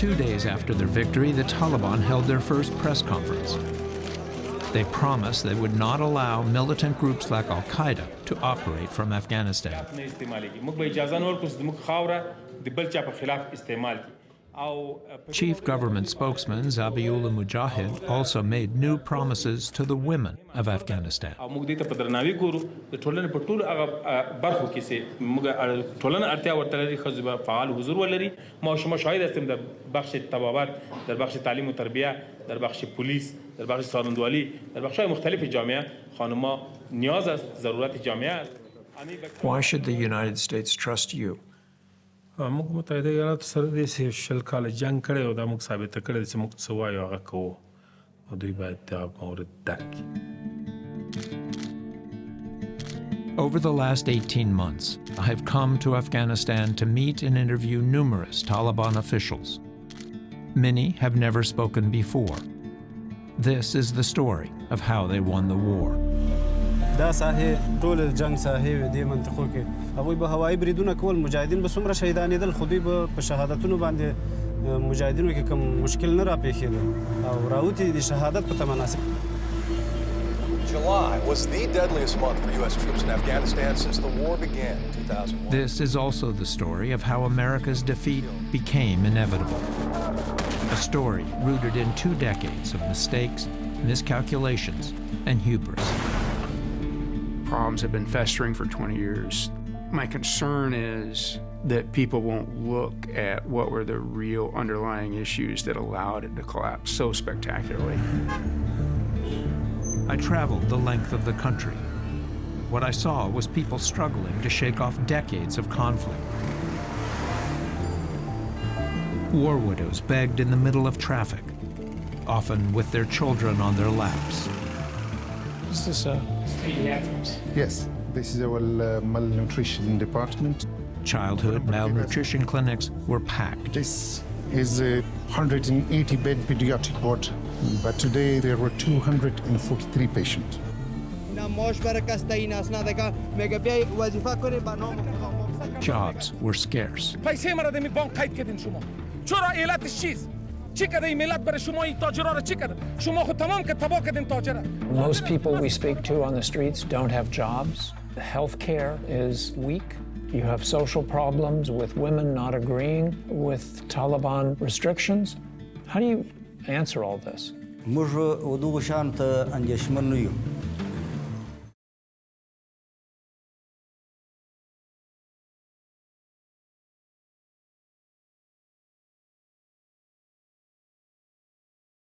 Two days after their victory, the Taliban held their first press conference. They promised they would not allow militant groups like Al-Qaeda to operate from Afghanistan. Chief government spokesman Zabiullah Mujahid also made new promises to the women of Afghanistan. در بخش پلیس در بخش سارندوالی در بخش مختلف جامعه خانم‌ها نیاز است ضرورت جامعه است Why should the United States trust you? موږ متحده ایالاتو سره د شل کال جنگ کړی او دا موږ ثابت کړی چې موږ څه وایو هغه کوو او دوی باید دا مورد درک Over the last 18 months, I have come to Afghanistan to meet and interview numerous Taliban officials. Many have never spoken before. This is the story of how they won the war. دا ساحې ټول جنگ ساحې دې منطقو کې هغوی به هوایي بریدونه کول مجاهدین به څومره شهیدانېدل خو دوی به په شهادتونو باندې مجاهدینو کې کوم مشکل نه راپېښېده او راوتي د شهادت په تمناسب July was the deadliest month for U.S. troops in Afghanistan since the war began in 2001. This is also the story of how America's defeat became inevitable. A story rooted in two decades of mistakes, miscalculations, and hubris. Problems have been festering for 20 years. My concern is that people won't look at what were the real underlying issues that allowed it to collapse so spectacularly. I traveled the length of the country. What I saw was people struggling to shake off decades of conflict. War widows begged in the middle of traffic, often with their children on their laps. This is this a pediatrics? Yes, this is our uh, malnutrition department. Childhood malnutrition clinics were packed. This is a 180-bed pediatric ward, but today there were 243 patients. Jobs were scarce چرا علتش چیست چی کده این ملت برای شما این تاجرها رو چی کده شما خود تمام که تباه کردین تاجره Most people we speak to on the streets don't have jobs. The health care is weak. You have social problems with women not agreeing with Taliban restrictions. How do you answer all this? موږ ودغه شان ته اندېښمن نه یو